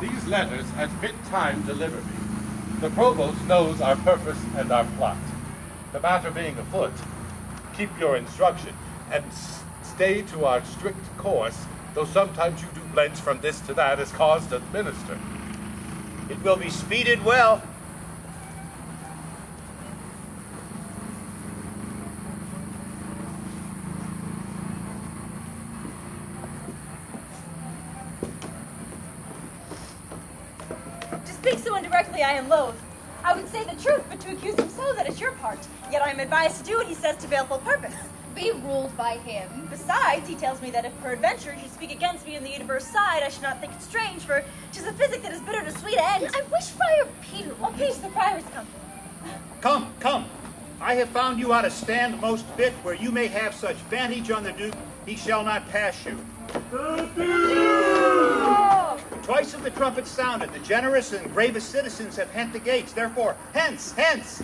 These letters at fit time deliver me. The provost knows our purpose and our plot. The matter being afoot, keep your instruction, and stay to our strict course, though sometimes you do blench from this to that as cause to administer. It will be speeded well. To speak so indirectly, I am loath. I would say the truth, but to accuse him so, that is your part. Yet I am advised to do what he says to baleful purpose. Be ruled by him. Besides, he tells me that if peradventure he should speak against me in the universe side, I should not think it strange, for 'tis a physic that is bitter to sweet end. I wish Friar Peter Oh, peace, the friar has come. Come, come. I have found you out a stand most fit where you may have such vantage on the Duke, he shall not pass you. Twice have the trumpet sounded. The generous and bravest citizens have hent the gates. Therefore, hence, hence!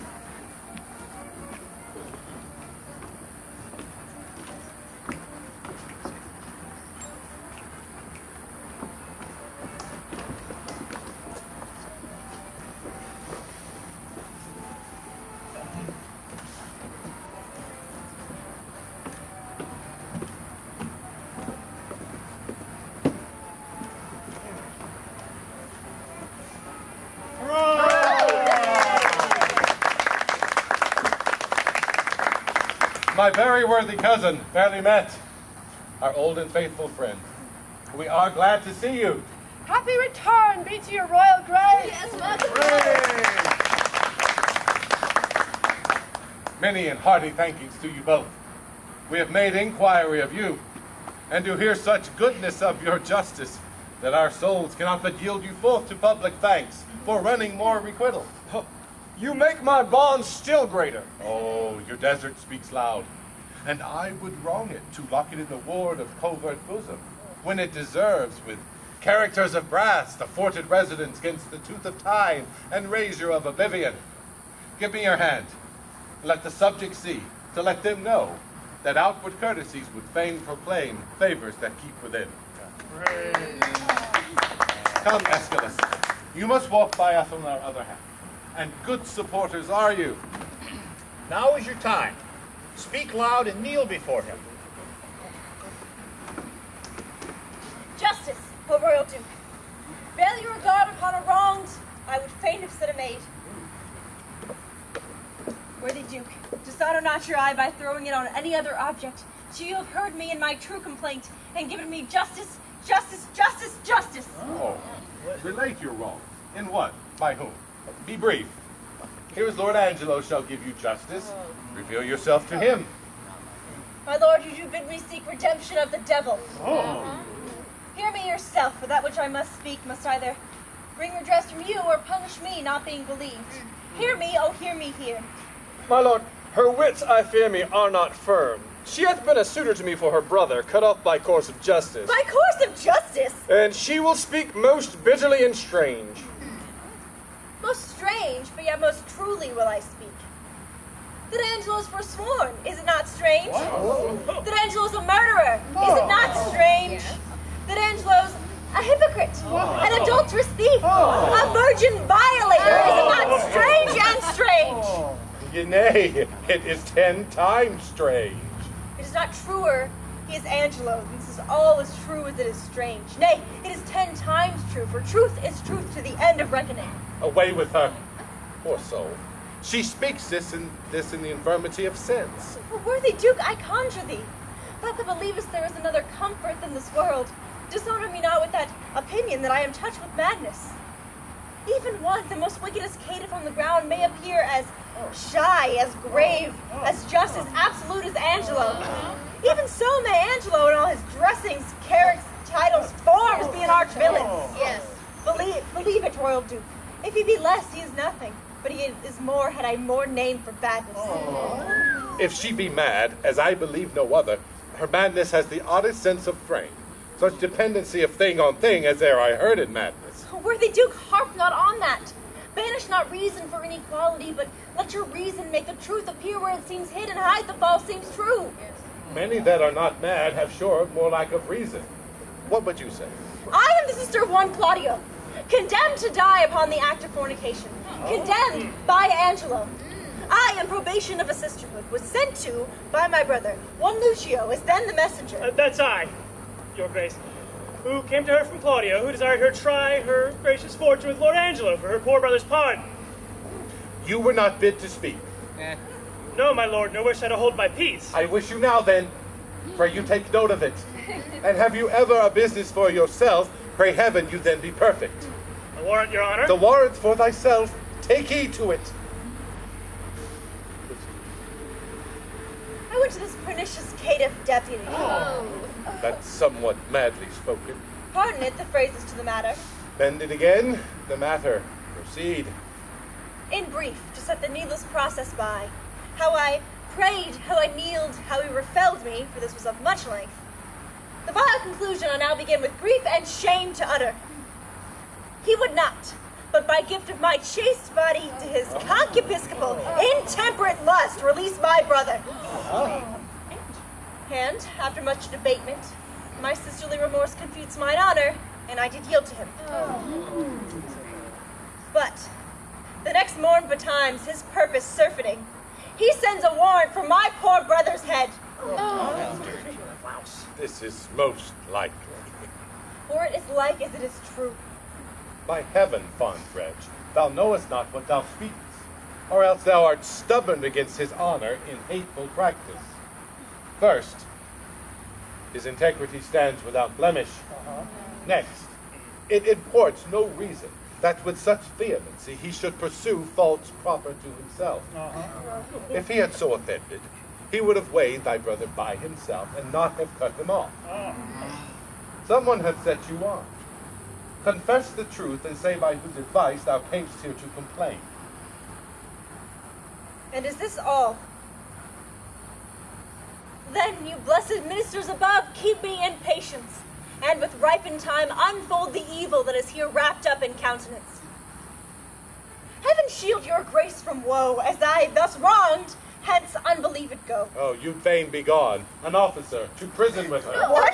Worthy cousin, fairly met, our old and faithful friend. We are glad to see you. Happy return be to your royal grace. Yes, mother. Many and hearty thankings to you both. We have made inquiry of you, and do hear such goodness of your justice that our souls cannot but yield you forth to public thanks for running more requital. You make my bonds still greater. Oh, your desert speaks loud, and I would wrong it to lock it in the ward of covert bosom, when it deserves with characters of brass the forted residence against the tooth of time and razor of oblivion. Give me your hand. Let the subjects see, to let them know that outward courtesies would fain proclaim favors that keep within. Come, Escalus, you must walk by us on our other hand. And good supporters are you. Now is your time. Speak loud and kneel before him. Justice, O royal duke. Bail your regard upon a wronged, I would fain have said a maid. Worthy duke, dishonor not your eye by throwing it on any other object. till you have heard me in my true complaint, and given me justice, justice, justice, justice. Oh, relate your wrong. In what? By whom? Be brief. Here is Lord Angelo shall give you justice. Oh. Reveal yourself to him. My lord, you do bid me seek redemption of the devil. Oh. Uh-huh. Hear me yourself, for that which I must speak must either bring redress from you or punish me, not being believed. Hear me, oh, hear me here. My lord, her wits, I fear me, are not firm. She hath been a suitor to me for her brother, cut off by course of justice. By course of justice! And she will speak most bitterly and strange. Most strange, but yet most truly will I speak. That Angelo's forsworn, is it not strange? That Angelo's a murderer, is it not strange? That Angelo's a hypocrite, an adulterous thief, a oh. virgin violator, is it not oh. strange and strange? Oh. Yea, nay, it is ten times strange. It is not truer, he is Angelo. This is all as true as it is strange. Nay, it is ten times true, for truth is truth to the end of reckoning. Away with her. Poor soul. She speaks this in this in the infirmity of sense. But worthy Duke, I conjure thee, thou that believest there is another comfort than this world, dishonor me not with that opinion that I am touched with madness. Even one, the most wickedest caitiff on the ground, may appear as shy, as grave, oh, oh, as just, as absolute as Angelo. Even so may Angelo in all his dressings, characters, titles, forms be an arch villain. Yes. Believe, believe it, Royal Duke. If he be less, he is nothing. But he is more had I more name for badness. If she be mad, as I believe no other, her madness has the oddest sense of frame. Such dependency of thing on thing as e'er I heard in madness. Worthy Duke, harp not on that. Banish not reason for inequality, but let your reason make the truth appear where it seems hid and hide the false seems true. Many that are not mad have sure more lack of reason. What would you say? I am the sister of one Claudio. condemned to die upon the act of fornication, condemned by Angelo. I, in probation of a sisterhood, was sent to by my brother. One Lucio is then the messenger. Uh, that's I, Your Grace, who came to her from Claudio, who desired her try her gracious fortune with Lord Angelo for her poor brother's pardon. You were not bid to speak. No, my lord, nor wish I to hold my peace. I wish you now then, pray you take note of it. And have you ever a business for yourself, pray heaven you then be perfect. A warrant, Your Honor. The warrant for thyself, take heed to it. I went to this pernicious caitiff deputy. Oh, that's somewhat madly spoken. Pardon it, the phrases to the matter. Bend it again, the matter. Proceed. In brief, to set the needless process by, how I prayed, how I kneeled, how he refelled me, for this was of much length. The vile conclusion I now begin with grief and shame to utter. He would not, but by gift of my chaste body to his concupiscible, intemperate lust, release my brother. And, after much debatement, my sisterly remorse confutes mine honor, and I did yield to him. But, the next morn betimes, his purpose surfeiting, he sends a warrant for my poor brother's head. This is most likely. For it is like as it is true. By heaven, fond wretch, thou knowest not what thou speakest, or else thou art stubborn against his honor in hateful practice. First, his integrity stands without blemish. Uh-huh. Next, it imports no reason that with such vehemency he should pursue faults proper to himself. Uh-huh. If he had so offended, he would have weighed thy brother by himself and not have cut him off. Uh-huh. Someone hath set you on. Confess the truth and say by whose advice thou camest here to complain. And is this all? Then, you blessed ministers above, keep me in patience, and with ripened time unfold the evil that is here wrapped up in countenance. Heaven shield your grace from woe, as I, thus wronged, hence unbelieved go. Oh, you'd fain be gone, an officer, to prison with her. What?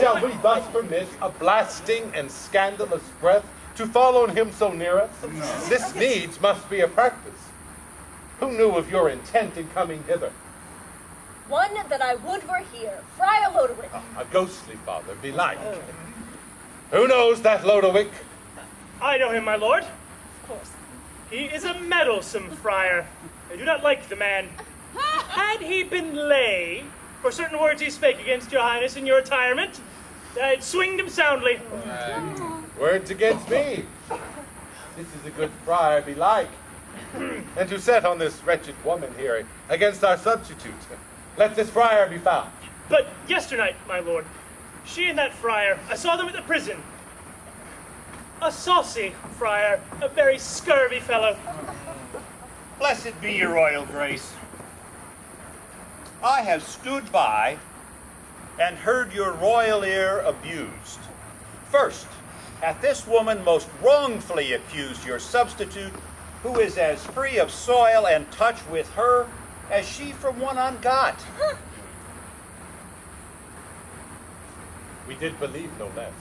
Shall we thus permit a blasting and scandalous breath to fall on him so near us? This needs must be a practice. Who knew of your intent in coming hither? One that I would were here, Friar Lodowick. A ghostly father, belike. Who knows that Lodowick? I know him, my lord. Of course. He is a meddlesome friar. I do not like the man. Had he been lay for certain words he spake against your highness in your retirement, I'd swinged him soundly. Words against me. This is a good friar, belike. and to set on this wretched woman here against our substitute. Let this friar be found. But yesternight, my lord, she and that friar, I saw them at the prison. A saucy friar, a very scurvy fellow. Blessed be your royal grace. I have stood by and heard your royal ear abused. First, hath this woman most wrongfully accused your substitute, who is as free of soil and touch with her as she from one on God. We did believe no less.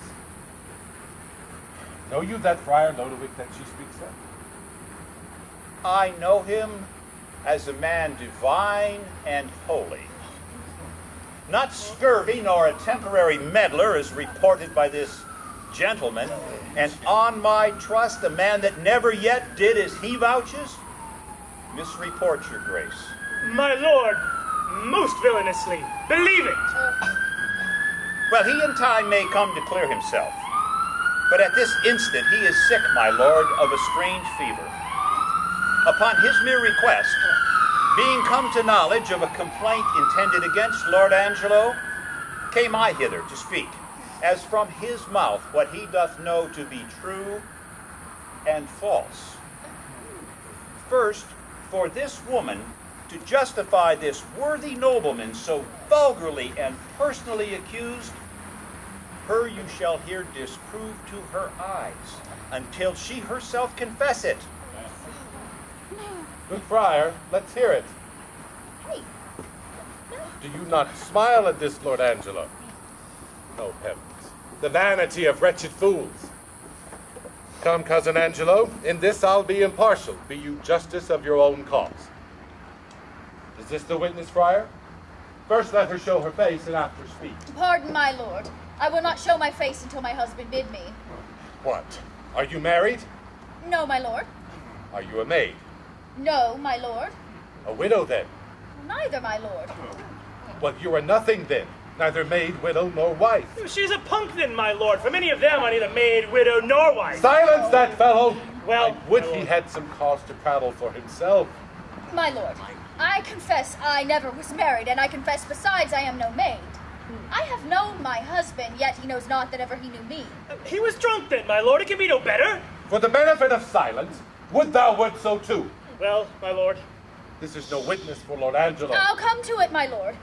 Know you that Friar Lodowick that she speaks of? I know him as a man divine and holy. Not scurvy nor a temporary meddler as reported by this gentleman, and on my trust, a man that never yet did as he vouches, misreports your grace. My lord, most villainously. Believe it. Well, he in time may come to clear himself. But at this instant he is sick, my lord, of a strange fever. Upon his mere request, being come to knowledge of a complaint intended against Lord Angelo, came I hither to speak, as from his mouth what he doth know to be true and false. First, for this woman to justify this worthy nobleman so vulgarly and personally accused, her you shall here disprove to her eyes until she herself confess it. Good friar, let's hear it. Do you not smile at this, Lord Angelo? Oh, heavens. The vanity of wretched fools. Come, cousin Angelo, in this I'll be impartial. Be you justice of your own cause. Is this the witness, friar? First let her show her face and after speak. Pardon, my lord. I will not show my face until my husband bid me. What? Are you married? No, my lord. Are you a maid? No, my lord. A widow then? Neither, my lord. Well, you are nothing then. Neither maid, widow, nor wife. Oh, she's a punk then, my lord. For many of them I neither maid, widow, nor wife. Silence that fellow! Well, I would he had some cause to prattle for himself. My lord, I confess I never was married, and I confess besides I am no maid. Hmm. I have known my husband, yet he knows not that ever he knew me. He was drunk then, my lord. It can be no better. For the benefit of silence, would thou would so too. Well, my lord. This is no witness for Lord Angelo. I'll come to it, my lord.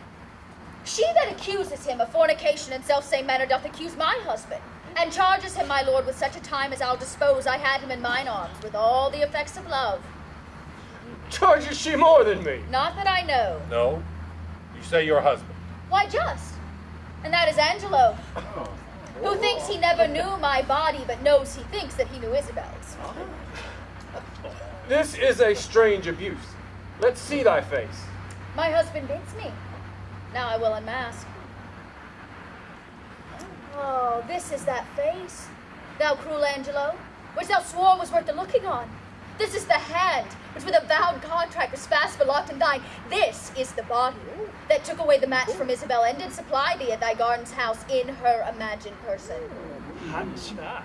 She that accuses him of fornication in self-same manner doth accuse my husband, and charges him, my lord, with such a time as I'll dispose I had him in mine arms, with all the effects of love. Charges she more than me? Not that I know. No? You say your husband. Why, just. And that is Angelo, who thinks he never knew my body, but knows he thinks that he knew Isabel's. This is a strange abuse. Let's see thy face. My husband bids me. Now I will unmask. Oh, this is that face, thou cruel Angelo, which thou swore was worth the looking on. This is the hand, which with a vowed contract was fast belocked in thine. This is the body that took away the match from Isabel and did supply thee at thy garden's house in her imagined person. Hacha.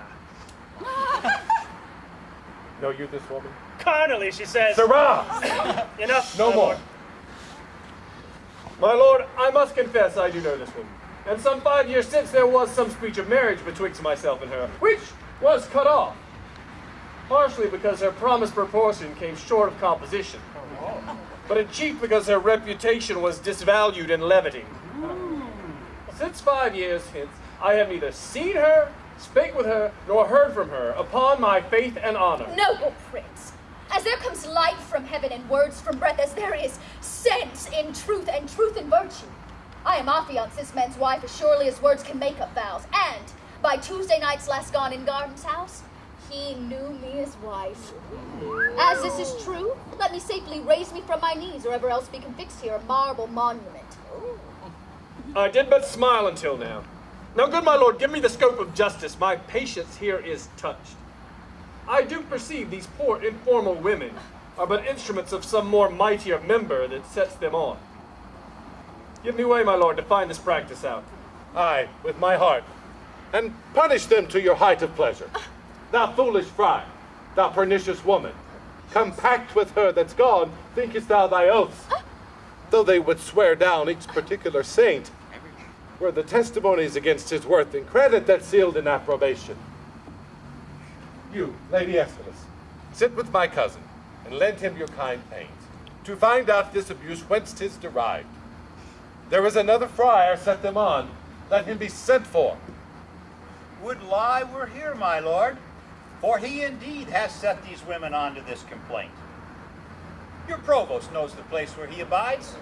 Know you this woman? Carnally, she says. Sirrah! Enough. No my more. lord. My lord, I must confess I do know this woman. And some five years since there was some speech of marriage betwixt myself and her, which was cut off. Partially because her promised proportion came short of composition, but in chief because her reputation was disvalued in levity. Since five years hence, I have neither seen her, spake with her, nor heard from her, upon my faith and honor. Noble prince, as there comes light from heaven and words from breath, as there is sense in truth and truth in virtue, I am affianced this man's wife as surely as words can make up vows. And by Tuesday night's last gone in Garden's house, he knew me as wife. As this is true, let me safely raise me from my knees, or ever else be confixed here a marble monument. I did but smile until now. Now, good my lord, give me the scope of justice. My patience here is touched. I do perceive these poor informal women are but instruments of some more mightier member that sets them on. Give me way, my lord, to find this practice out. Aye, with my heart. And punish them to your height of pleasure. Thou foolish friar, thou pernicious woman, compact with her that's gone, thinkest thou thy oaths? Though they would swear down each particular saint, were the testimonies against his worth and credit that sealed in approbation. You, Lady Escalus, sit with my cousin, and lend him your kind pains, to find out this abuse whence 'tis derived. There is another friar set them on. Let him be sent for. Would lie were here, my lord, for he indeed has set these women on to this complaint. Your provost knows the place where he abides.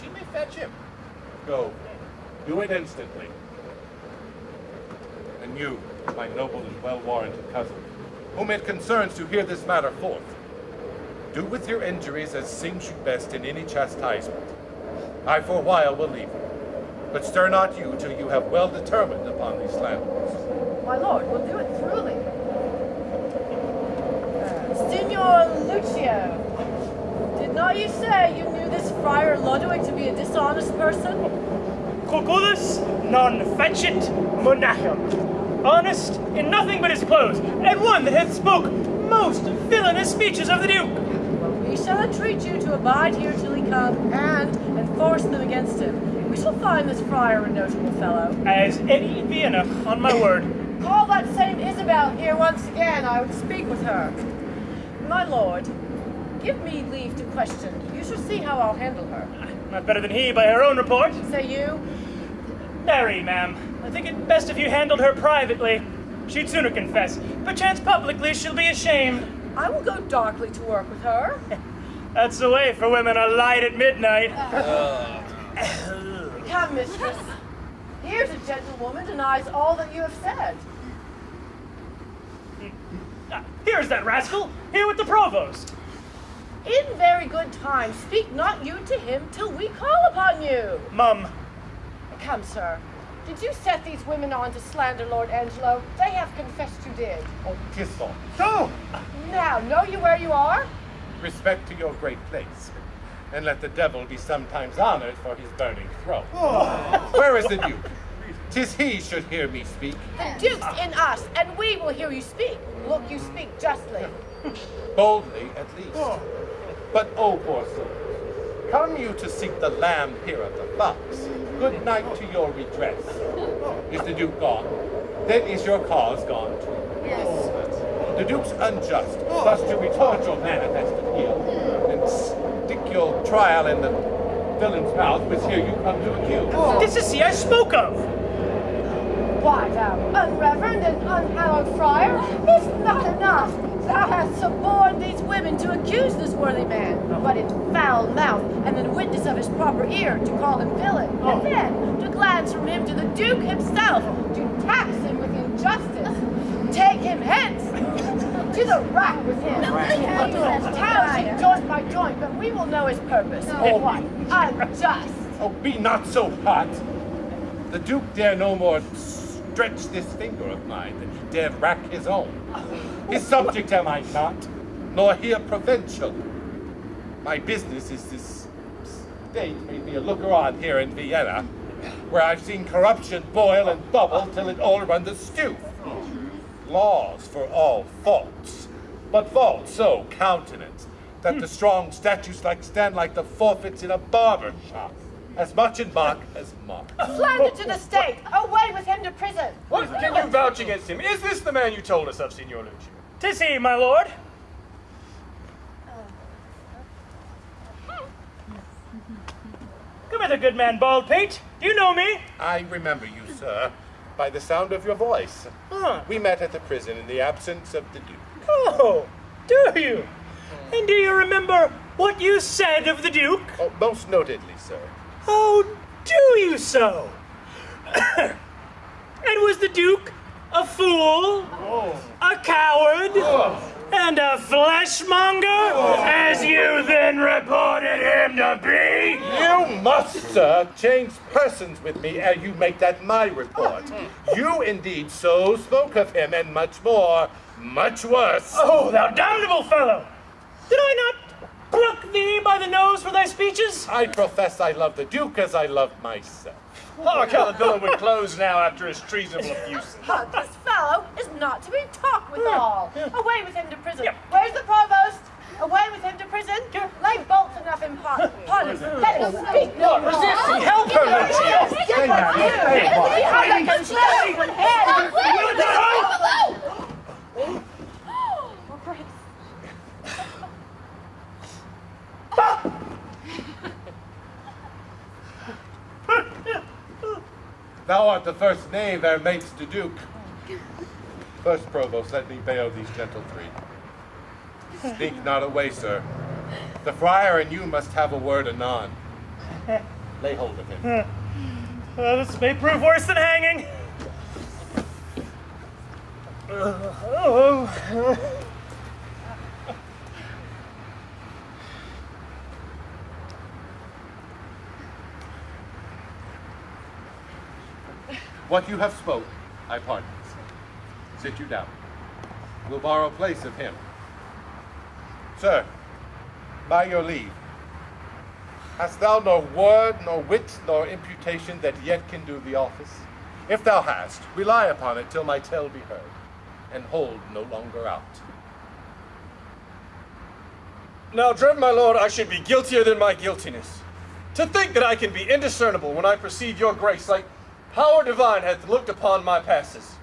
She may fetch him. Go. Do it instantly. And you, my noble and well-warranted cousin, whom it concerns to hear this matter forth, do with your injuries as seems you best in any chastisement. I for a while will leave you, but stir not you till you have well determined upon these slanders. My lord, we'll do it thoroughly. Uh, Signor Lucio, did not you say you knew this Friar Lodowick to be a dishonest person? Cucullus non facit monachum. Honest in nothing but his clothes, and one that hath spoke most villainous speeches of the Duke. Well, we shall entreat you to abide here till he come and enforce them against him. We shall find this friar a notable fellow. As any in Vienna, on my word. Call that same Isabel here once again. I would speak with her. My lord, give me leave to question. You shall see how I'll handle her. Not better than he by her own report. Say you? Marry, ma'am. I think it best if you handled her privately. She'd sooner confess. Perchance publicly she'll be ashamed. I will go darkly to work with her. That's the way for women a light at midnight. Uh, Come, mistress. Here's a gentlewoman denies all that you have said. Here's that rascal, here with the provost. In very good time, speak not you to him till we call upon you. Mum, Come, sir. Did you set these women on to slander Lord Angelo? They have confessed you did. Oh, kiss on. go! Now, know you where you are? Respect to your great place, and let the devil be sometimes honored for his burning throne. Oh. Where is the Duke? Tis he should hear me speak. The Duke's in us, and we will hear you speak. Look, you speak justly. Boldly, at least. Oh. But, oh, poor soul, come you to seek the lamb here at the fox? Good night to your redress. Is the Duke gone? Then is your cause gone too. Yes. The Duke's unjust, oh. thus to retort your manifest appeal, hmm. and stick your trial in the villain's mouth, which here you come to accuse. Oh. This is he I spoke of. Why, thou unreverend and unhallowed friar, it's not enough. Thou hast suborned these women to accuse this worthy man, but in foul mouth, and the witness of his proper ear to call him villain, oh. and then to glance from him to the Duke himself, to tax him with injustice. Take him hence! To the rack with him! Tousing joint by joint, but we will know his purpose. Oh. What? Unjust! Oh, be not so hot. The Duke dare no more stretch this finger of mine than he dare rack his own. His subject am I not, nor here provincial. My business is this state made me a looker on here in Vienna, where I've seen corruption boil and bubble till it all run the stew. Laws for all faults, but faults so countenance that the strong statutes like stand like the forfeits in a barber shop, as much in Mark as mock. Slander to the state! Away with him to prison! What can you vouch against him? Is this the man you told us of, Signor Lucio? Tis he, my lord. Come hither, good man Baldpate. Do you know me? I remember you, sir, by the sound of your voice. Huh. We met at the prison in the absence of the Duke. Oh, do you? And do you remember what you said of the Duke? Oh, most notedly, sir. Oh, do you so? and was the Duke a fool, oh. a coward, oh. and a fleshmonger, oh. as you then reported him to be? You must, sir, change persons with me ere you make that my report. You indeed so spoke of him, and much more, much worse. Oh, thou damnable fellow! Did I not pluck thee by the nose for thy speeches? I profess I love the Duke as I love myself. Oh, Hark how the villain would close now after his treasonable abuse. But this fellow is not to be talked withal. Away with him to prison. Yeah. Where's the provost? Away with him to prison. Lay bolts enough in pot. Pardon. Let him speak no more. resisting. Help her, Lucio. Yes, but you. See how they can slay with head. Thou art the first knave our mates to Duke. First, provost, let me bail these gentle three. Speak not away, sir. The friar and you must have a word anon. Lay hold of him. Uh, this may prove worse than hanging. Uh, oh. What you have spoke, I pardon. Sit you down. We'll borrow place of him. Sir, by your leave, hast thou no word, nor wit, nor imputation that yet can do the office? If thou hast, rely upon it till my tale be heard, and hold no longer out. Now, dread my lord, I should be guiltier than my guiltiness. To think that I can be indiscernible when I perceive your grace, like power divine hath looked upon my passes.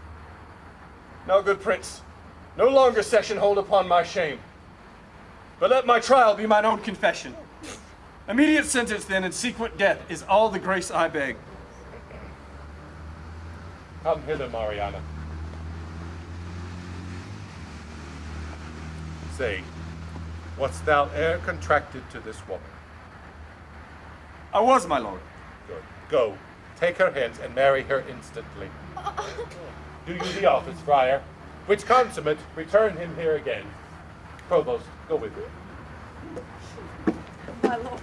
Now, good prince, no longer session hold upon my shame, but let my trial be mine own confession. Immediate sentence, then, and sequent death is all the grace I beg. Come hither, Mariana. Say, what's thou e'er contracted to this woman? I was, my lord. Good. Go, take her hence and marry her instantly. Do you the office, friar. which consummate, return him here again. Provost, go with me. My lord,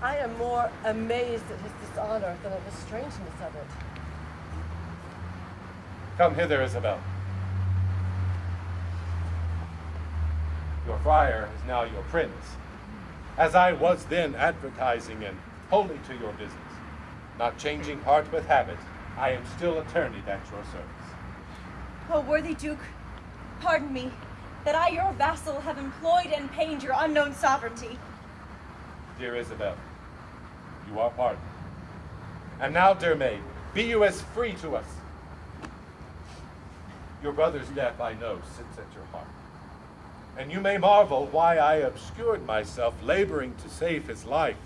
I am more amazed at his dishonor than at the strangeness of it. Come hither, Isabel. Your friar is now your prince, as I was then advertising and wholly to your business. Not changing heart with habit, I am still attorney at your service. Oh, worthy Duke, pardon me, that I, your vassal, have employed and pained your unknown sovereignty. Dear Isabel, you are pardoned. And now, dear maid, be you as free to us. Your brother's death, I know, sits at your heart. And you may marvel why I obscured myself, laboring to save his life,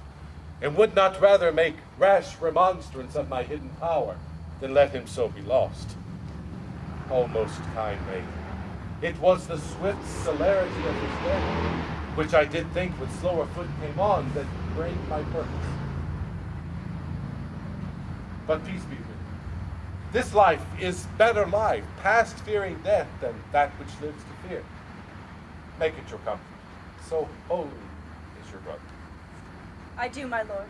and would not rather make rash remonstrance of my hidden power then let him so be lost. O most kind maid, it was the swift celerity of his death, which I did think with slower foot came on, that brained my purpose. But peace be with you. This life is better life, past fearing death than that which lives to fear. Make it your comfort. So holy is your brother. I do, my lord.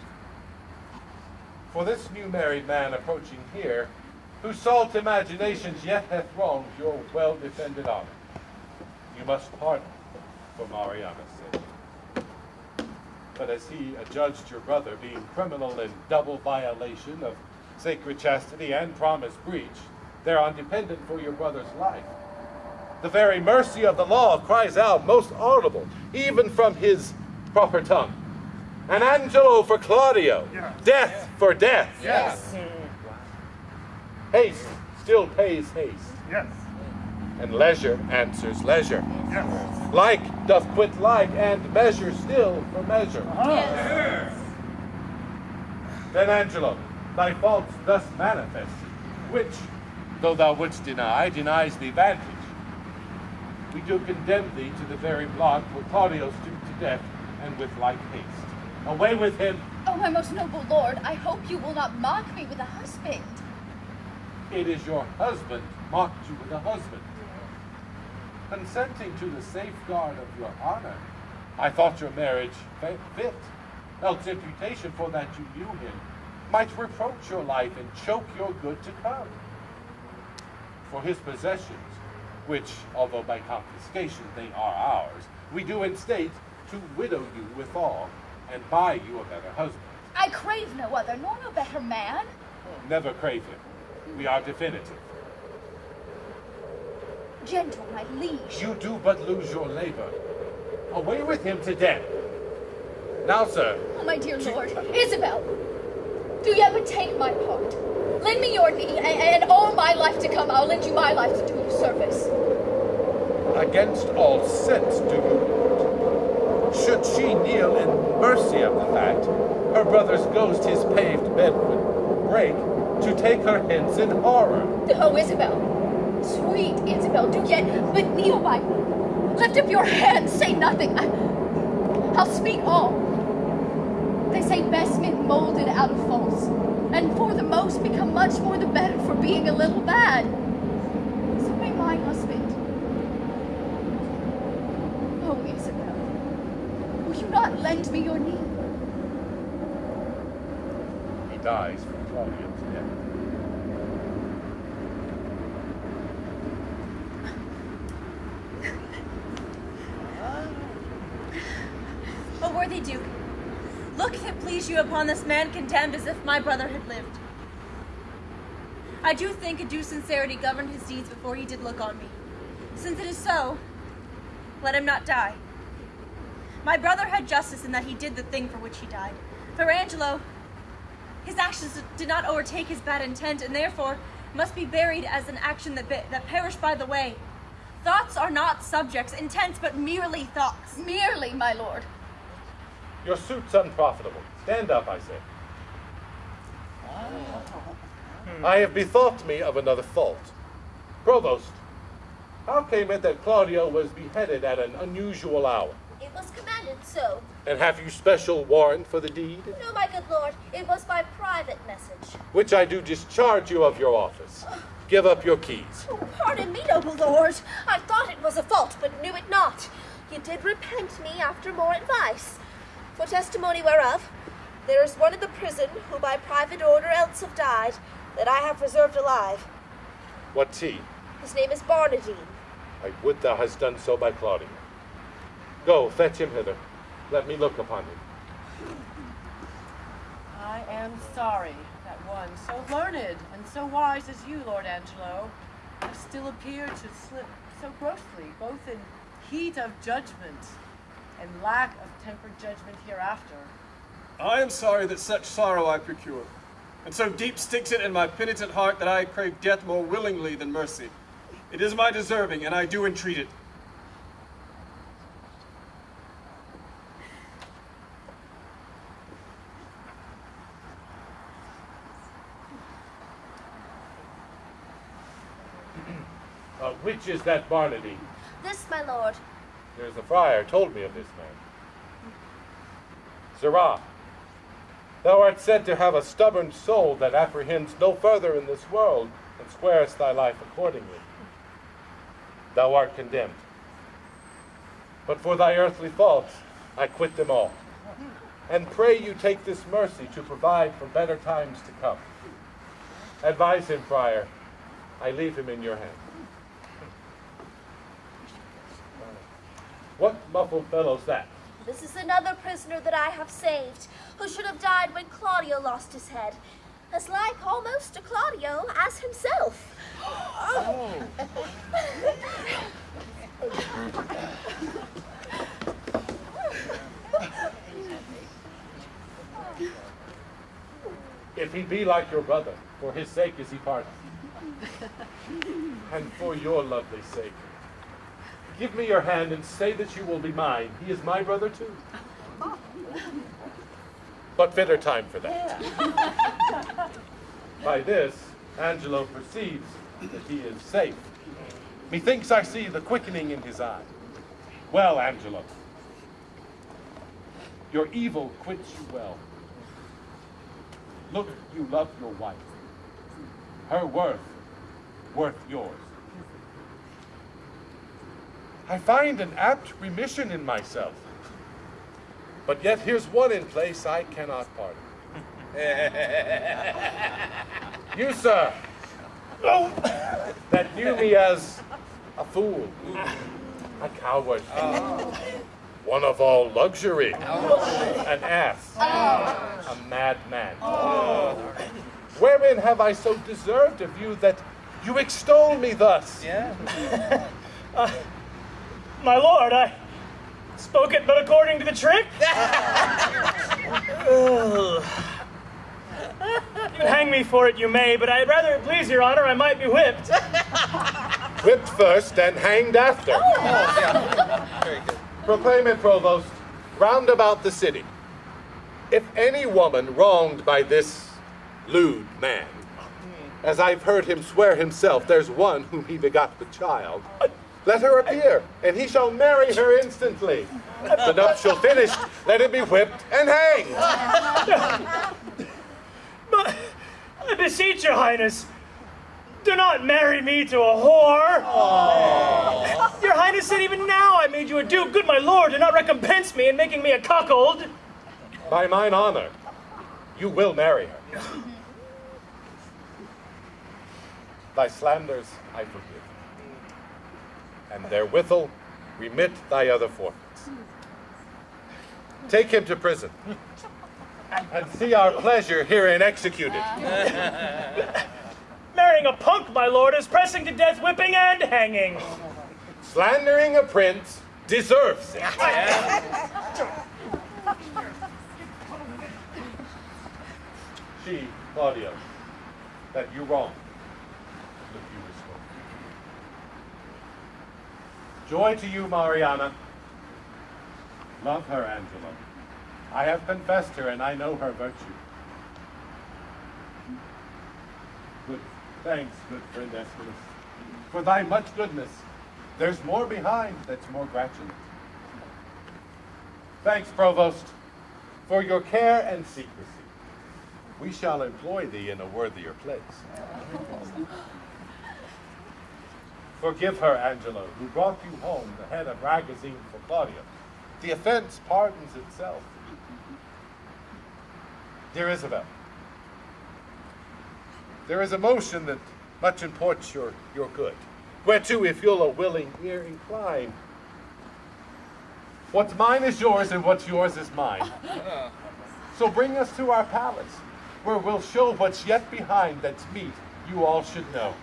For this new married man approaching here, whose salt imaginations yet hath wronged your well defended honor, you must pardon for Mariana's sake. But as he adjudged your brother being criminal in double violation of sacred chastity and promise breach, thereon dependent for your brother's life, the very mercy of the law cries out most audible, even from his proper tongue. An Angelo for Claudio, death for death. Yes. Haste still pays haste, Yes. and leisure answers leisure. Yes. Like doth quit like, and measure still for measure. Uh-huh. Yes. Then, Angelo, thy faults thus manifest, which, though thou wouldst deny, denies thee vantage. We do condemn thee to the very block where Claudio stooped to death, and with like haste. Away with him! Oh, my most noble lord, I hope you will not mock me with a husband. It is your husband mocked you with a husband. Consenting to the safeguard of your honor, I thought your marriage fit. Else imputation for that you knew him might reproach your life and choke your good to come. For his possessions, which, although by confiscation they are ours, we do in state to widow you withal and buy you a better husband. I crave no other, nor no better man. Never crave him. We are definitive. Gentle, my liege. You do but lose your labor. Away with him to death. Now, sir, Oh, my dear lord, Isabel, do yet but take my part. Lend me your knee, and, and all my life to come, I'll lend you my life to do you service. against all sense do you Should she kneel in mercy of the fact, her brother's ghost his paved bed would break, to take her hence in horror. Oh, Isabel, sweet Isabel, do yet but kneel by. Lift up your hands, say nothing. I, I'll speak all. They say best men molded out of false, and for the most become much more the better for being a little bad. So may my husband. Oh, Isabel, will you not lend me your knee? He dies for Claudio's death. Oh, o worthy Duke, look if it please you upon this man condemned as if my brother had lived. I do think a due sincerity governed his deeds before he did look on me. Since it is so, let him not die. My brother had justice in that he did the thing for which he died. For Angelo, his actions did not overtake his bad intent, and therefore must be buried as an action that, that perished by the way. Thoughts are not subjects, intents, but merely thoughts. Merely, my lord. Your suit's unprofitable. Stand up, I say. Oh. I have bethought me of another fault. Provost, how came it that Claudio was beheaded at an unusual hour? It was commanded so. And have you special warrant for the deed? No, my good lord, it was by private message. Which I do discharge you of your office. give up your keys. Oh, pardon me, noble lord. I thought it was a fault, but knew it not. You did repent me after more advice. For testimony whereof, there is one in the prison who by private order else have died, that I have preserved alive. What's he? His name is Barnardine. I would thou hast done so by Claudio. Go, fetch him hither. Let me look upon him. I am sorry that one so learned and so wise as you, Lord Angelo, has still appeared to slip so grossly, both in heat of judgment and lack of tempered judgment hereafter. I am sorry that such sorrow I procure, and so deep sticks it in my penitent heart that I crave death more willingly than mercy. It is my deserving, and I do entreat it. Which is that Barnardine? This, my lord. There's a friar told me of this man. Sirrah, thou art said to have a stubborn soul that apprehends no further in this world and squarest thy life accordingly. Thou art condemned. But for thy earthly faults, I quit them all. And pray you take this mercy to provide for better times to come. Advise him, friar. I leave him in your hands. What muffled fellow's that? This is another prisoner that I have saved, who should have died when Claudio lost his head. As like almost to Claudio as himself. If he be like your brother, for his sake is he pardoned. and for your lovely sake, give me your hand and say that you will be mine. He is my brother too. But fitter time for that. By this, Angelo perceives that he is safe. Methinks I see the quickening in his eye. Well, Angelo, your evil quits you well. Look, you love your wife. Her worth, worth yours. I find an apt remission in myself. But yet here's one in place I cannot pardon. you, sir, oh. that knew me as a fool, a coward, oh. one of all luxury, oh. an ass, a madman. Wherein have I so deserved of you that you extol me thus? My lord, I spoke it but according to the trick. Ugh. you hang me for it, you may, but I'd rather please your honor I might be whipped. Whipped first and hanged after. Oh, very good Proclaim it, provost, round about the city. If any woman wronged by this lewd man, as I've heard him swear himself, there's one whom he begot with child, uh, let her appear, and he shall marry her instantly. The nuptial finished, let him be whipped and hanged. But I beseech your highness, do not marry me to a whore. Your highness said even now I made you a duke. Good my lord, do not recompense me in making me a cuckold. By mine honor, you will marry her. Thy slanders I forgive, and therewithal remit thy other forfeits. Take him to prison, and see our pleasure herein executed. Marrying a punk, my lord, is pressing to death, whipping, and hanging. Slandering a prince deserves it. She, Claudio, that you wrong, look you restore. Joy to you, Mariana. Love her, Angelo. I have confessed her, and I know her virtue. Good, thanks, good friend Escalus, for thy much goodness. There's more behind that's more gratulate. Thanks, Provost, for your care and secrecy. We shall employ thee in a worthier place. Forgive her, Angelo, who brought you home the head of Ragozine for Claudio. The offense pardons itself. Dear Isabel, there is a motion that much imports your, your good, whereto if you'll a willing ear incline. What's mine is yours, and what's yours is mine. So bring us to our palace, where we'll show what's yet behind that's meet you all should know.